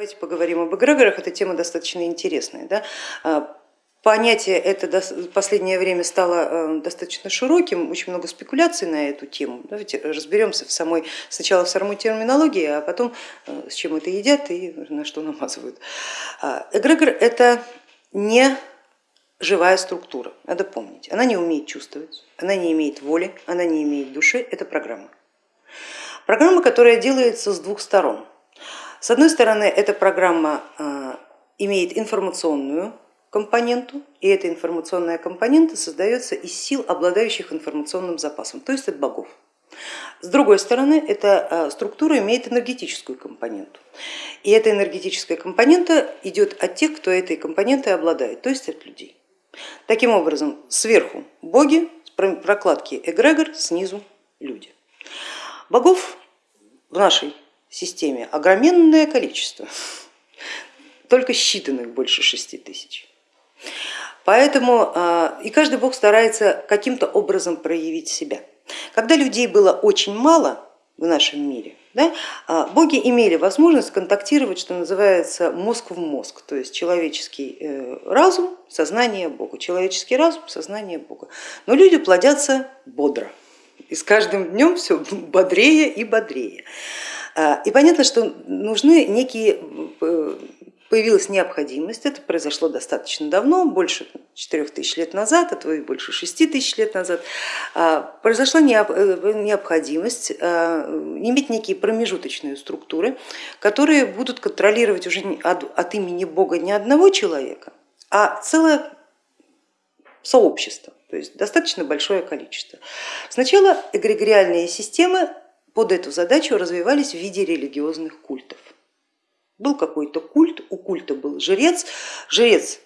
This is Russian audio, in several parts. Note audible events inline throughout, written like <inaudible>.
Давайте поговорим об эгрегорах, эта тема достаточно интересная. Да? А, понятие это в последнее время стало э, достаточно широким, очень много спекуляций на эту тему. Давайте разберемся в самой, сначала в самой терминологии, а потом э, с чем это едят и на что намазывают. А, эгрегор это не живая структура, надо помнить. Она не умеет чувствовать, она не имеет воли, она не имеет души, это программа. Программа, которая делается с двух сторон. С одной стороны, эта программа э, имеет информационную компоненту, и эта информационная компонента создается из сил, обладающих информационным запасом, то есть от богов. С другой стороны, эта э, структура имеет энергетическую компоненту. И эта энергетическая компонента идет от тех, кто этой компонентой обладает, то есть от людей. Таким образом, сверху боги, прокладки эгрегор, снизу люди. Богов в нашей системе огроменное количество, только считанных больше шести тысяч. Поэтому а, и каждый бог старается каким-то образом проявить себя. Когда людей было очень мало в нашем мире, да, а, боги имели возможность контактировать, что называется, мозг в мозг, то есть человеческий э, разум, сознание Бога, человеческий разум, сознание Бога. Но люди плодятся бодро, и с каждым днем все бодрее и бодрее. А, и понятно, что нужны некие, э, появилась необходимость, это произошло достаточно давно, больше 4 тысяч лет назад, а то и больше 6 тысяч лет назад, а, произошла э, необходимость а, иметь некие промежуточные структуры, которые будут контролировать уже от имени Бога не одного человека, а целое сообщество, то есть достаточно большое количество. Сначала эгрегориальные системы под эту задачу развивались в виде религиозных культов. Был какой-то культ, у культа был жрец, жрец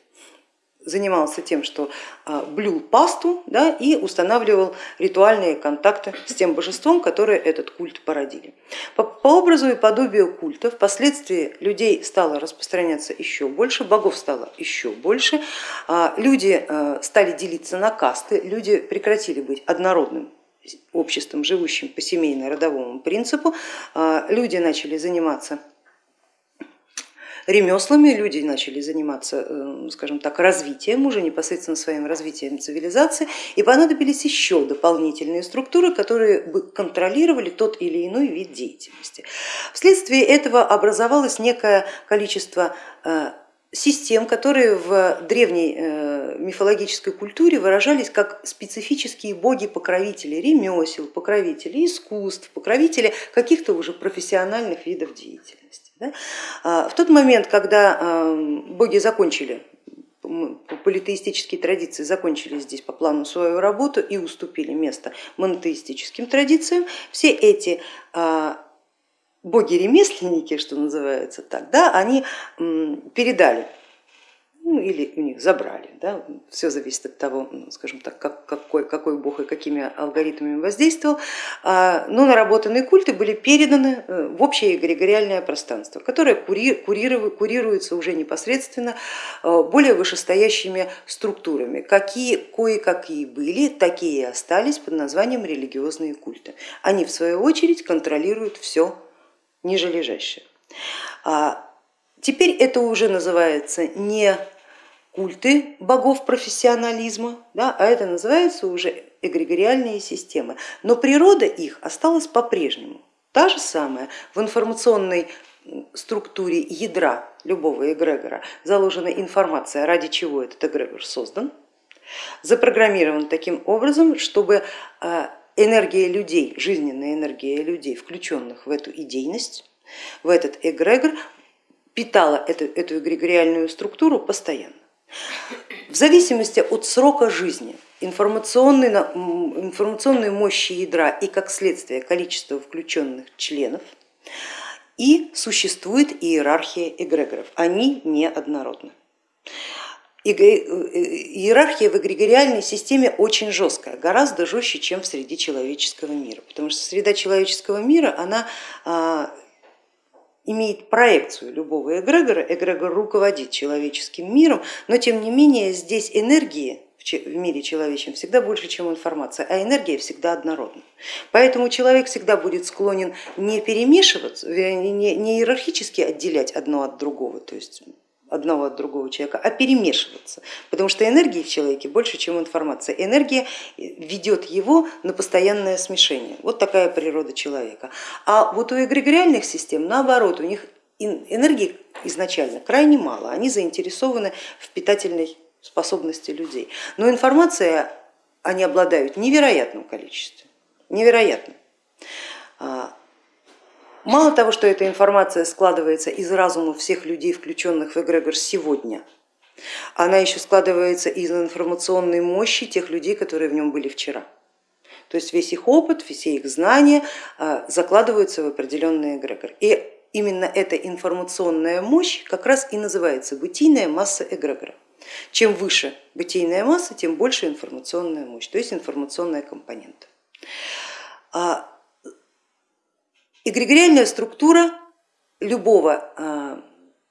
занимался тем, что а, блюл пасту да, и устанавливал ритуальные контакты с тем божеством, которое этот культ породили. По, по образу и подобию культа впоследствии людей стало распространяться еще больше, богов стало еще больше, а, люди а, стали делиться на касты, люди прекратили быть однородным обществом, живущим по семейно-родовому принципу, а, люди начали заниматься ремеслами, люди начали заниматься, э, скажем так, развитием, уже непосредственно своим развитием цивилизации, и понадобились еще дополнительные структуры, которые бы контролировали тот или иной вид деятельности. Вследствие этого образовалось некое количество э, систем, которые в древней э, мифологической культуре выражались как специфические боги-покровители ремесел, покровители искусств, покровители каких-то уже профессиональных видов деятельности. А, в тот момент, когда э, боги закончили политеистические традиции закончили здесь по плану свою работу и уступили место монотеистическим традициям, все эти а, боги-ремесленники, что называется так, да, они передали ну, или у них забрали. Да? Все зависит от того, ну, скажем так, как, какой, какой бог и какими алгоритмами воздействовал. А, но наработанные культы были переданы э, в общее эгрегориальное пространство, которое курируется уже непосредственно э, более вышестоящими структурами. Какие кое-какие были, такие и остались под названием религиозные культы. Они в свою очередь контролируют все ниже. А теперь это уже называется не культы богов профессионализма, да, а это называется уже эгрегориальные системы. Но природа их осталась по-прежнему. Та же самая в информационной структуре ядра любого эгрегора заложена информация, ради чего этот эгрегор создан, запрограммирован таким образом, чтобы а, энергия людей, жизненная энергия людей, включенных в эту идейность, в этот эгрегор, питала эту, эту эгрегориальную структуру постоянно. В зависимости от срока жизни, информационной, информационной мощи ядра и как следствие количества включенных членов, и существует иерархия эгрегоров, они неоднородны. Э, иерархия в эгрегориальной системе очень жесткая, гораздо жестче, чем в среде человеческого мира, потому что среда человеческого мира она а, имеет проекцию любого эгрегора, эгрегор руководит человеческим миром, но тем не менее здесь энергии в мире человечем всегда больше, чем информация, а энергия всегда однородна. Поэтому человек всегда будет склонен не перемешиваться, не иерархически отделять одно от другого, то есть одного от другого человека, а перемешиваться, потому что энергии в человеке больше, чем информация. Энергия ведет его на постоянное смешение. Вот такая природа человека. А вот у эгрегориальных систем наоборот, у них энергии изначально крайне мало, они заинтересованы в питательной способности людей. Но информация они обладают невероятным количеством, невероятным. А, мало того, что эта информация складывается из разума всех людей, включенных в эгрегор сегодня, она еще складывается из информационной мощи тех людей, которые в нем были вчера. То есть весь их опыт, все их знания а, закладываются в определенный эгрегор. И именно эта информационная мощь как раз и называется бытийная масса эгрегора. Чем выше бытийная масса, тем больше информационная мощь, то есть информационная компонента. Эгрегориальная структура любого а,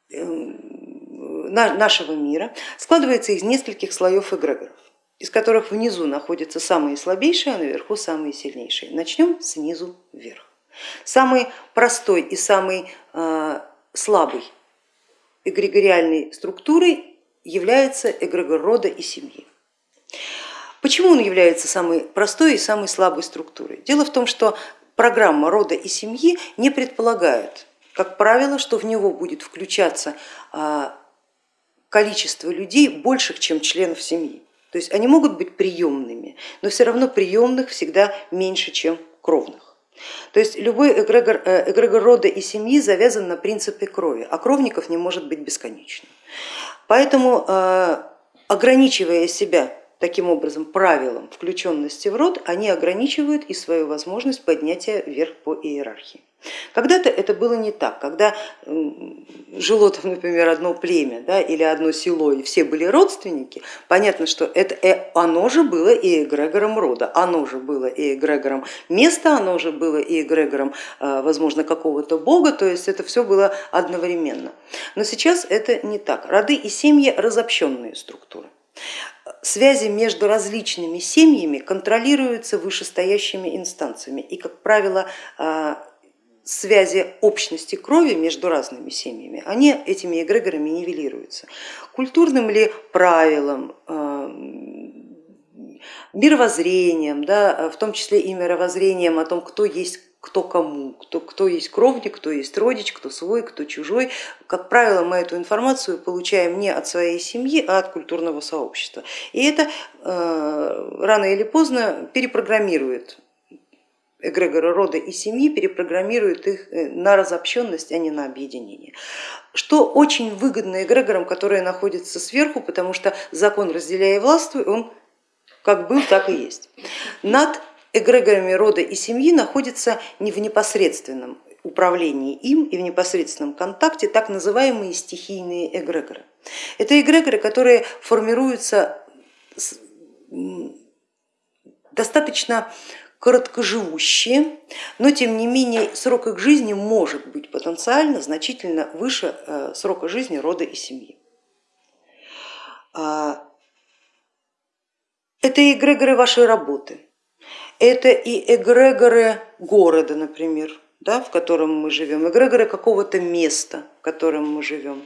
эм, нашего мира складывается из нескольких слоев эгрегоров, из которых внизу находятся самые слабейшие, а наверху самые сильнейшие. Начнем снизу вверх. Самый простой и самый а, слабый эгрегориальной структурой является эгрегор рода и семьи. Почему он является самой простой и самой слабой структурой? Дело в том, что программа рода и семьи не предполагает, как правило, что в него будет включаться а, количество людей больших, чем членов семьи. То есть они могут быть приемными, но все равно приемных всегда меньше, чем кровных. То есть любой эгрегор, э, эгрегор рода и семьи завязан на принципе крови, а кровников не может быть бесконечно. Поэтому э, ограничивая себя таким образом правилом включенности в род, они ограничивают и свою возможность поднятия вверх по иерархии. Когда-то это было не так, когда жило там, например, одно племя да, или одно село, и все были родственники, понятно, что это, э, оно же было и эгрегором рода, оно же было и эгрегором места, оно же было и эгрегором, э, возможно, какого-то бога, то есть это все было одновременно. Но сейчас это не так. Роды и семьи разобщенные структуры. Связи между различными семьями контролируются вышестоящими инстанциями и, как правило, э, связи общности крови между разными семьями, они этими эгрегорами нивелируются. Культурным ли правилам, э, мировоззрением, да, в том числе и мировоззрением о том, кто есть кто кому, кто, кто есть кровник, кто есть родич, кто свой, кто чужой. Как правило, мы эту информацию получаем не от своей семьи, а от культурного сообщества. И это э, рано или поздно перепрограммирует эгрегора рода и семьи перепрограммируют их э, на разобщенность, а не на объединение. Что очень выгодно эгрегорам, которые находятся сверху, потому что закон разделяя властвуй, он как был, так и есть. Над эгрегорами рода и семьи находится не в непосредственном управлении им и в непосредственном контакте так называемые стихийные эгрегоры. Это эгрегоры, которые формируются достаточно короткоживущие, но тем не менее срок их жизни может быть потенциально значительно выше э, срока жизни рода и семьи. А, это эгрегоры вашей работы, это и эгрегоры города, например, да, в котором мы живем, эгрегоры какого-то места, в котором мы живем.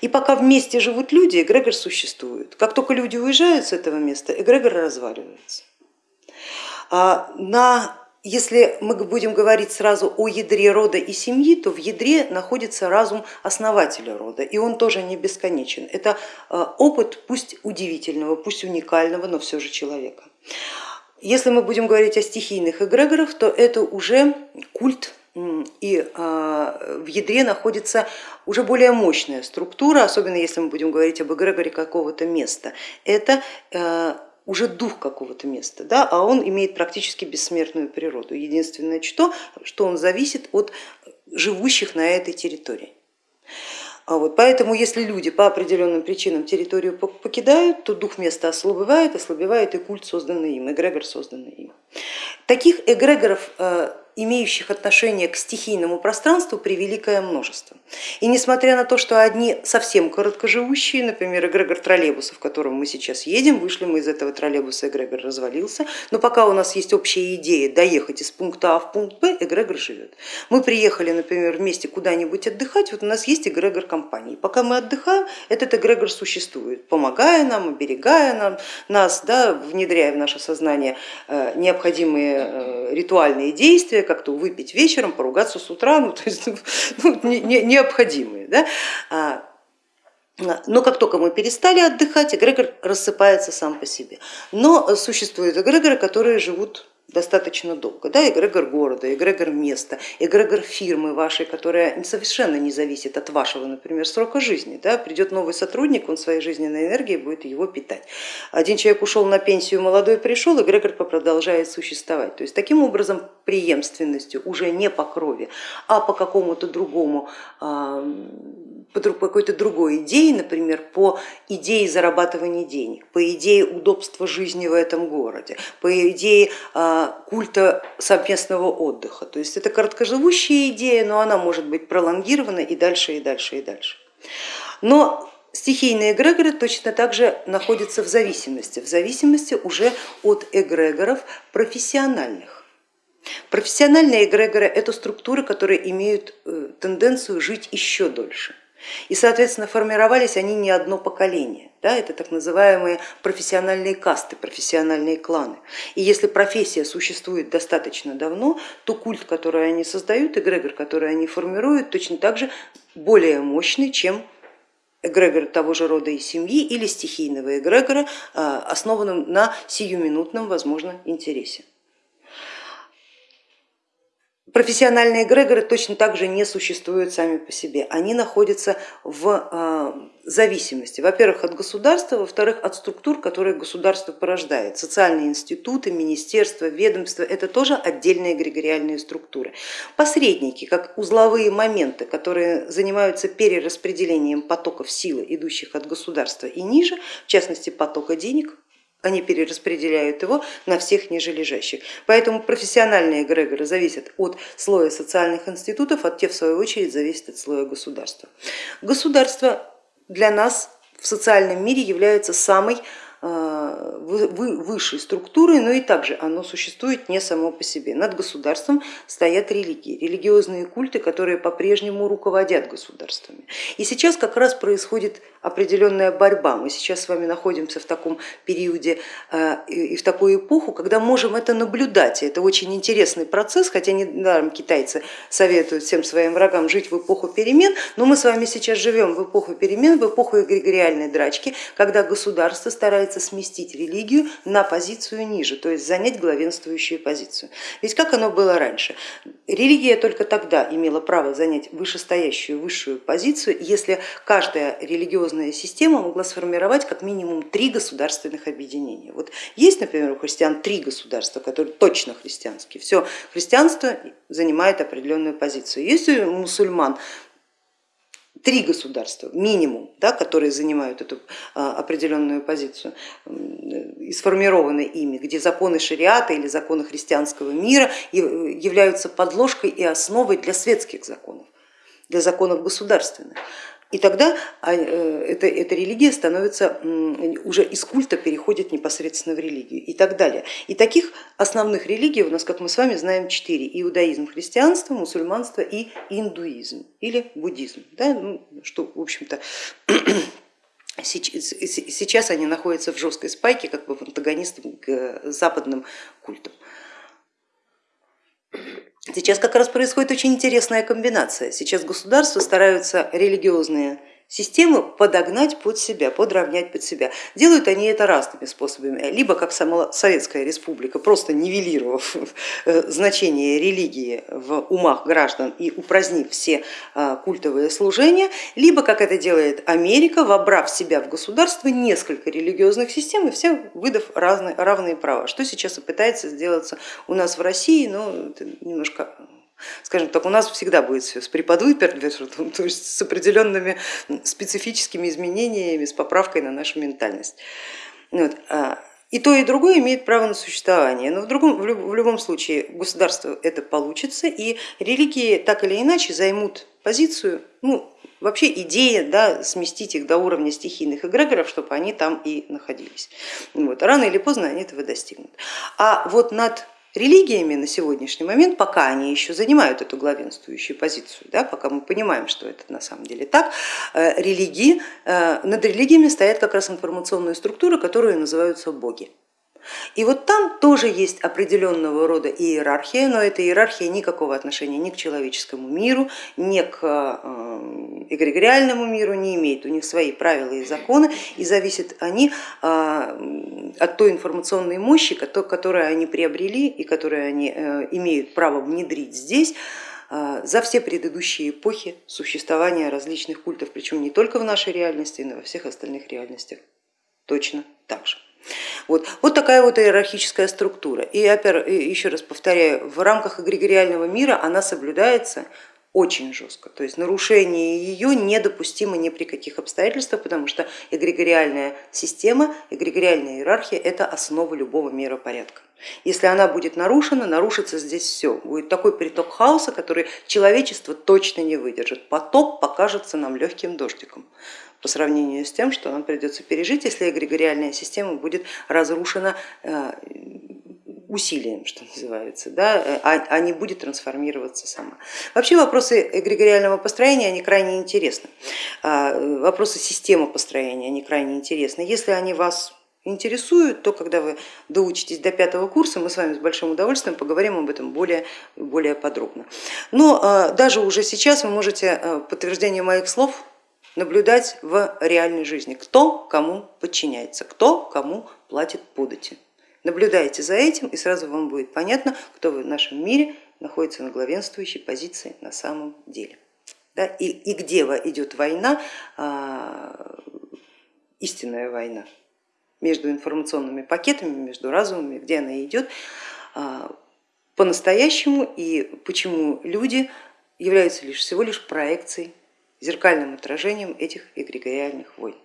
И пока вместе живут люди, эгрегор существует. Как только люди уезжают с этого места, эгрегор разваливается. А на, если мы будем говорить сразу о ядре рода и семьи, то в ядре находится разум основателя рода, и он тоже не бесконечен. Это а, опыт пусть удивительного, пусть уникального, но все же человека. Если мы будем говорить о стихийных эгрегорах, то это уже культ и а, в ядре находится уже более мощная структура, особенно если мы будем говорить об эгрегоре какого-то места. Это уже дух какого-то места, да, а он имеет практически бессмертную природу. Единственное, что, что он зависит от живущих на этой территории. А вот, поэтому если люди по определенным причинам территорию покидают, то дух места ослабевает, ослабевает и культ, созданный им, эгрегор, созданный им. Таких эгрегоров э, имеющих отношение к стихийному пространству превеликое множество. И несмотря на то, что одни совсем короткоживущие, например, эгрегор троллейбуса, в котором мы сейчас едем, вышли мы из этого троллейбуса, эгрегор развалился, но пока у нас есть общая идея доехать из пункта А в пункт Б, эгрегор живет. Мы приехали, например, вместе куда-нибудь отдыхать, вот у нас есть эгрегор компании. Пока мы отдыхаем, этот эгрегор существует, помогая нам, оберегая нам, нас, да, внедряя в наше сознание э, необходимые э, ритуальные действия, как-то выпить вечером, поругаться с утра, ну, <laughs> то есть ну, не, не, необходимые. Да? А, но как только мы перестали отдыхать, эгрегор рассыпается сам по себе. Но существуют эгрегоры, которые живут достаточно долго. Да, эгрегор города, эгрегор места, эгрегор фирмы вашей, которая совершенно не зависит от вашего, например, срока жизни. Да, придет новый сотрудник, он своей жизненной энергией будет его питать. Один человек ушел на пенсию, молодой пришел, эгрегор продолжает существовать. То есть таким образом преемственностью уже не по крови, а по какому-то другому по какой-то другой идее, например, по идее зарабатывания денег, по идее удобства жизни в этом городе, по идее а, культа совместного отдыха. То есть это короткоживущая идея, но она может быть пролонгирована и дальше, и дальше, и дальше. Но стихийные эгрегоры точно так же находятся в зависимости, в зависимости уже от эгрегоров профессиональных. Профессиональные эгрегоры это структуры, которые имеют э, тенденцию жить еще дольше. И, соответственно, формировались они не одно поколение. Да, это так называемые профессиональные касты, профессиональные кланы. И если профессия существует достаточно давно, то культ, который они создают, эгрегор, который они формируют, точно так же более мощный, чем эгрегор того же рода и семьи или стихийного эгрегора, а, основанном на сиюминутном, возможно, интересе. Профессиональные эгрегоры точно так же не существуют сами по себе, они находятся в а, зависимости, во-первых, от государства, во-вторых, от структур, которые государство порождает. Социальные институты, министерства, ведомства это тоже отдельные эгрегориальные структуры. Посредники, как узловые моменты, которые занимаются перераспределением потоков силы, идущих от государства и ниже, в частности потока денег, они перераспределяют его на всех ниже лежащих. Поэтому профессиональные эгрегоры зависят от слоя социальных институтов, а те в свою очередь зависят от слоя государства. Государство для нас в социальном мире является самой высшей структурой, но и также оно существует не само по себе. Над государством стоят религии, религиозные культы, которые по-прежнему руководят государствами. И сейчас как раз происходит определенная борьба. Мы сейчас с вами находимся в таком периоде э, и в такую эпоху, когда можем это наблюдать. Это очень интересный процесс, хотя недаром китайцы советуют всем своим врагам жить в эпоху перемен, но мы с вами сейчас живем в эпоху перемен, в эпоху эгрегориальной драчки, когда государство старается пытается сместить религию на позицию ниже, то есть занять главенствующую позицию. Ведь как оно было раньше? Религия только тогда имела право занять вышестоящую высшую позицию, если каждая религиозная система могла сформировать как минимум три государственных объединения. Вот есть, например, у христиан три государства, которые точно христианские. Все христианство занимает определенную позицию. Есть мусульман три государства минимум, да, которые занимают эту а, определенную позицию и сформированы ими, где законы шариата или законы христианского мира являются подложкой и основой для светских законов, для законов государственных. И тогда а, э, эта, эта религия становится, уже из культа переходит непосредственно в религию и так далее. И таких основных религий у нас, как мы с вами знаем, четыре. Иудаизм, христианство, мусульманство и индуизм или буддизм, да? ну, что в общем-то <clears throat> сейчас они находятся в жесткой спайке, как бы в антагонистах к западным культам. Сейчас как раз происходит очень интересная комбинация. Сейчас государства стараются религиозные систему подогнать под себя, подровнять под себя. Делают они это разными способами, либо как сама Советская Республика, просто нивелировав э, значение религии в умах граждан и упразднив все а, культовые служения, либо как это делает Америка, вобрав в себя в государство несколько религиозных систем и все выдав разные, равные права, что сейчас и пытается сделаться у нас в России, но это немножко Скажем так, у нас всегда будет все с преподвыпертвертом, <laughs> то есть с определенными специфическими изменениями, с поправкой на нашу ментальность. Вот. А И то, и другое имеет право на существование, но в, другом, в любом случае государство это получится, и религии так или иначе займут позицию, ну, вообще идея да, сместить их до уровня стихийных эгрегоров, чтобы они там и находились. Вот. Рано или поздно они этого достигнут. А вот над религиями на сегодняшний момент, пока они еще занимают эту главенствующую позицию, да, пока мы понимаем, что это на самом деле так, э, религии, э, над религиями стоят как раз информационные структуры, которые называются боги. И вот там тоже есть определенного рода иерархия, но эта иерархия никакого отношения ни к человеческому миру, ни к э, эгрегориальному миру не имеет. У них свои правила и законы, и зависят они э, от той информационной мощи, которую они приобрели и которую они э, имеют право внедрить здесь за все предыдущие эпохи существования различных культов, причем не только в нашей реальности, но и во всех остальных реальностях точно так же. Вот, вот такая вот иерархическая структура. И еще раз повторяю, в рамках эгрегориального мира она соблюдается очень жестко, то есть нарушение ее недопустимо ни при каких обстоятельствах, потому что эгрегориальная система, эгрегориальная иерархия это основа любого миропорядка. Если она будет нарушена, нарушится здесь все, будет такой приток хаоса, который человечество точно не выдержит. Потоп покажется нам легким дождиком по сравнению с тем, что нам придется пережить, если эгрегориальная система будет разрушена э, усилием, что называется, да, а, а не будет трансформироваться сама. Вообще вопросы эгрегориального построения они крайне интересны, а, вопросы системы построения они крайне интересны. Если они вас интересуют, то когда вы доучитесь до пятого курса, мы с вами с большим удовольствием поговорим об этом более, более подробно. Но а, даже уже сейчас вы можете подтверждение моих слов наблюдать в реальной жизни, кто кому подчиняется, кто кому платит подати. Наблюдайте за этим и сразу вам будет понятно, кто в нашем мире находится на главенствующей позиции на самом деле. Да, и, и где идет война, а, истинная война между информационными пакетами, между разумами, где она идет а, по-настоящему и почему люди являются лишь всего лишь проекцией зеркальным отражением этих эгрегориальных войн.